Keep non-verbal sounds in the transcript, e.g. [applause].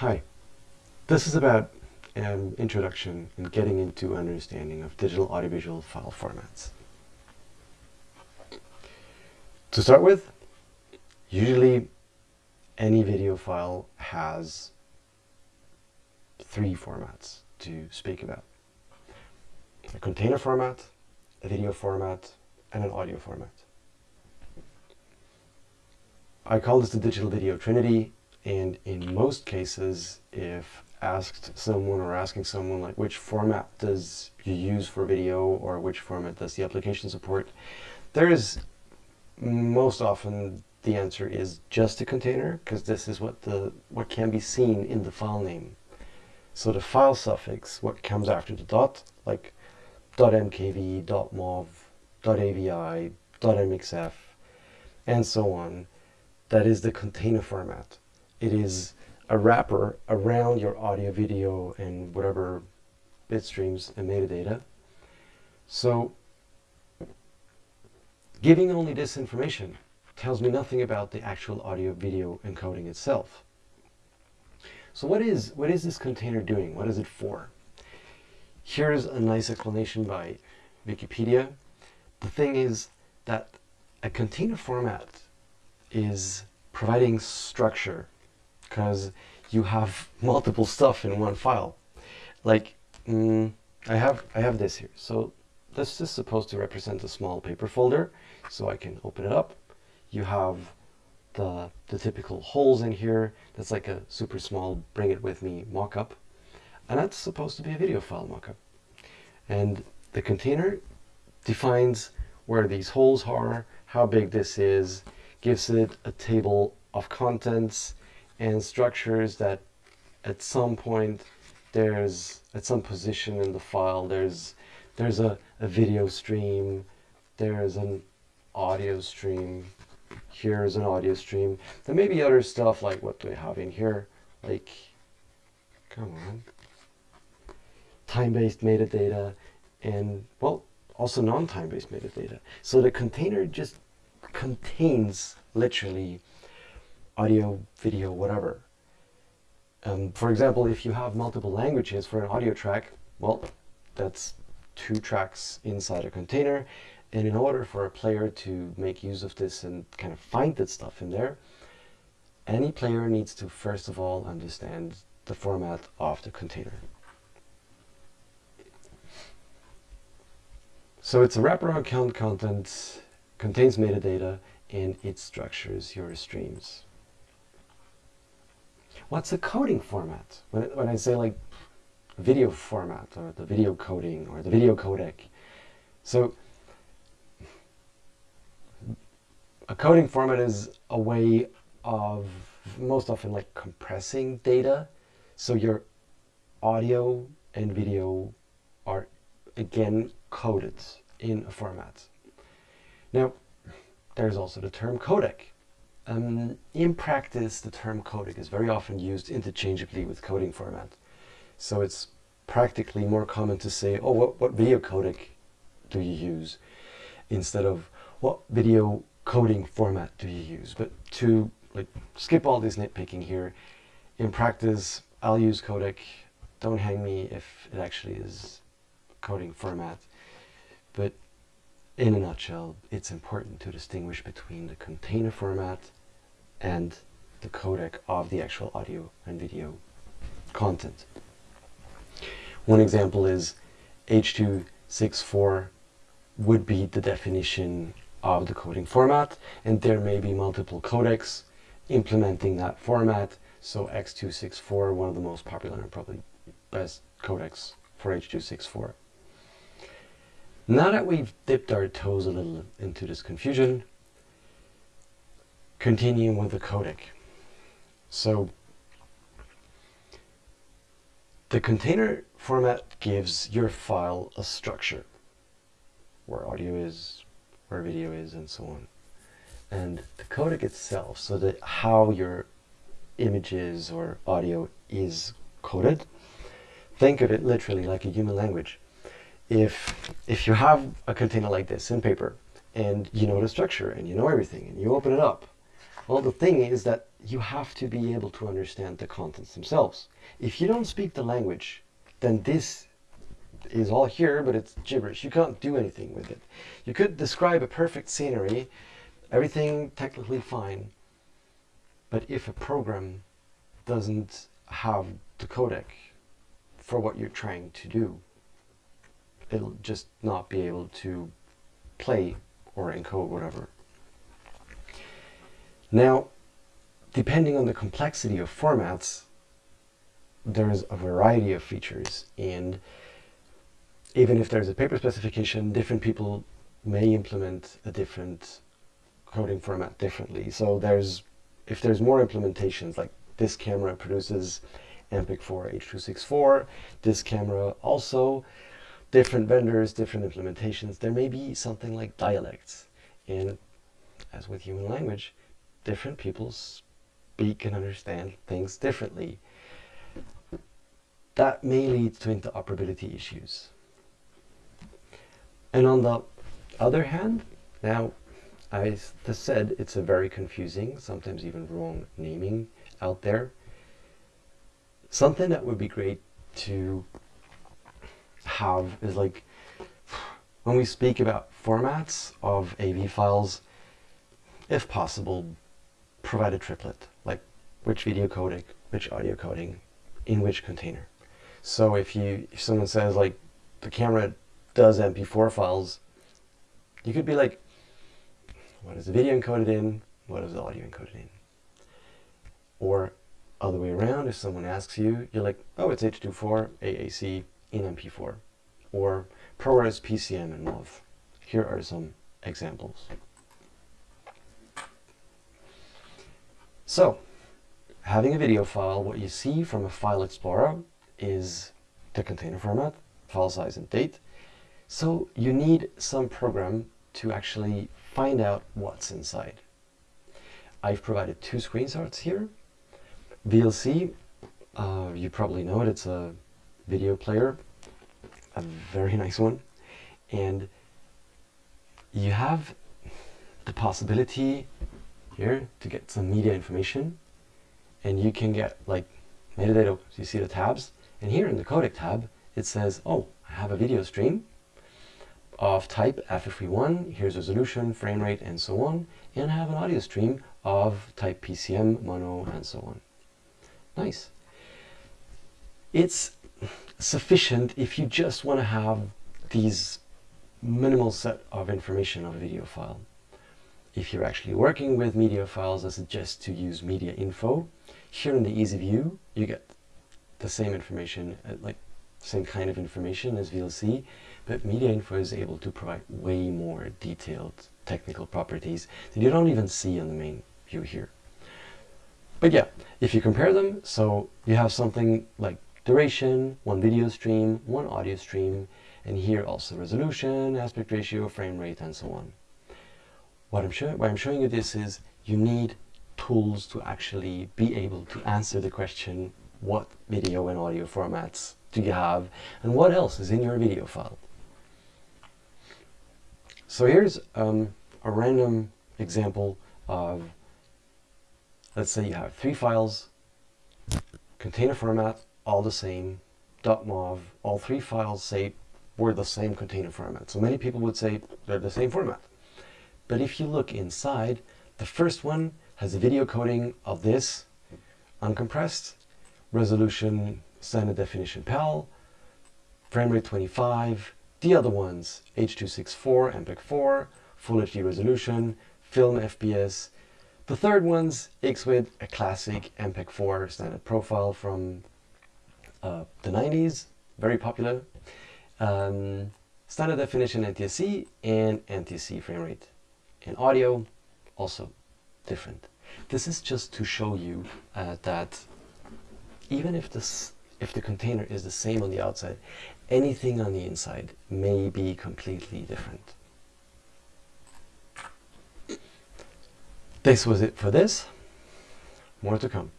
Hi, this is about um, introduction and getting into understanding of digital audiovisual file formats. To start with, usually any video file has three formats to speak about. A container format, a video format, and an audio format. I call this the digital video trinity and in most cases, if asked someone or asking someone like which format does you use for video or which format does the application support, there is most often the answer is just a container because this is what the what can be seen in the file name. So the file suffix, what comes after the dot, like .mkv, .mov, .avi, .mxf, and so on, that is the container format it is a wrapper around your audio, video, and whatever bit streams and metadata. So giving only this information tells me nothing about the actual audio video encoding itself. So what is, what is this container doing? What is it for? Here's a nice explanation by Wikipedia. The thing is that a container format is providing structure because you have multiple stuff in one file. Like, mm, I have I have this here. So this is supposed to represent a small paper folder. So I can open it up. You have the, the typical holes in here. That's like a super small bring it with me mockup. And that's supposed to be a video file mockup. And the container defines where these holes are, how big this is, gives it a table of contents, and structures that at some point there's at some position in the file there's there's a, a video stream there's an audio stream here's an audio stream. There may be other stuff like what do we have in here like come on. Time-based metadata and well also non-time-based metadata. So the container just contains literally audio, video, whatever. Um, for example, if you have multiple languages for an audio track, well, that's two tracks inside a container. And in order for a player to make use of this and kind of find that stuff in there, any player needs to first of all understand the format of the container. So it's a wraparound count content, contains metadata, and it structures your streams. What's a coding format? When, when I say like video format or the video coding or the video codec. So a coding format is a way of most often like compressing data. So your audio and video are again coded in a format. Now, there's also the term codec. Um, in practice, the term codec is very often used interchangeably with coding format. So it's practically more common to say, oh, what, what video codec do you use? Instead of what video coding format do you use? But to like skip all this nitpicking here, in practice, I'll use codec. Don't hang me if it actually is coding format. But in a nutshell, it's important to distinguish between the container format and the codec of the actual audio and video content. One example is H.264 would be the definition of the coding format, and there may be multiple codecs implementing that format. So X264, one of the most popular and probably best codecs for H.264. Now that we've dipped our toes a little into this confusion, continuing with the codec. So the container format gives your file a structure, where audio is, where video is, and so on. And the codec itself, so that how your images or audio is coded, think of it literally like a human language. If, if you have a container like this in paper, and you know the structure, and you know everything, and you open it up, well, the thing is that you have to be able to understand the contents themselves. If you don't speak the language, then this is all here, but it's gibberish. You can't do anything with it. You could describe a perfect scenery, everything technically fine, but if a program doesn't have the codec for what you're trying to do, it'll just not be able to play or encode whatever. Now, depending on the complexity of formats, there's a variety of features and even if there's a paper specification, different people may implement a different coding format differently. So there's, if there's more implementations, like this camera produces MPEG-4 H.264, this camera also, different vendors, different implementations, there may be something like dialects. And as with human language, different people speak and understand things differently. That may lead to interoperability issues. And on the other hand, now, as I said, it's a very confusing, sometimes even wrong naming out there. Something that would be great to have is like, when we speak about formats of AV files, if possible, provide a triplet, like which video codec, which audio coding, in which container. So if you, if someone says like the camera does MP4 files, you could be like, what is the video encoded in? What is the audio encoded in? Or other way around, if someone asks you, you're like, oh, it's H.264 AAC in MP4. Or ProRes PCM and MOV. Here are some examples. So, having a video file, what you see from a file explorer is the container format, file size and date, so you need some program to actually find out what's inside. I've provided two screenshots here. VLC, uh, you probably know it, it's a video player, a very [laughs] nice one. And you have the possibility here to get some media information and you can get like metadata, so you see the tabs, and here in the codec tab, it says, oh, I have a video stream, of type FFV1, here's resolution, frame rate, and so on, and I have an audio stream of type PCM, mono, and so on. Nice. It's sufficient if you just want to have these minimal set of information of a video file. If you're actually working with media files, I suggest to use MediaInfo. Here in the easy view, you get the same information, uh, like same kind of information as VLC, but MediaInfo is able to provide way more detailed technical properties that you don't even see on the main view here. But yeah, if you compare them, so you have something like duration, one video stream, one audio stream, and here also resolution, aspect ratio, frame rate, and so on. What I'm, showing, I'm showing you this is you need tools to actually be able to answer the question, what video and audio formats do you have, and what else is in your video file? So here's um, a random example of, let's say you have three files, container format, all the same, .mov, all three files say we're the same container format. So many people would say they're the same format. But if you look inside, the first one has a video coding of this, uncompressed, resolution standard definition PAL, frame rate 25, the other ones, H.264, MPEG-4, Full HD resolution, film FPS. The third one's XVID, a classic MPEG-4 standard profile from uh, the 90s, very popular. Um, standard definition NTSC and NTSC frame rate. And audio, also different. This is just to show you uh, that even if this if the container is the same on the outside, anything on the inside may be completely different. This was it for this. More to come.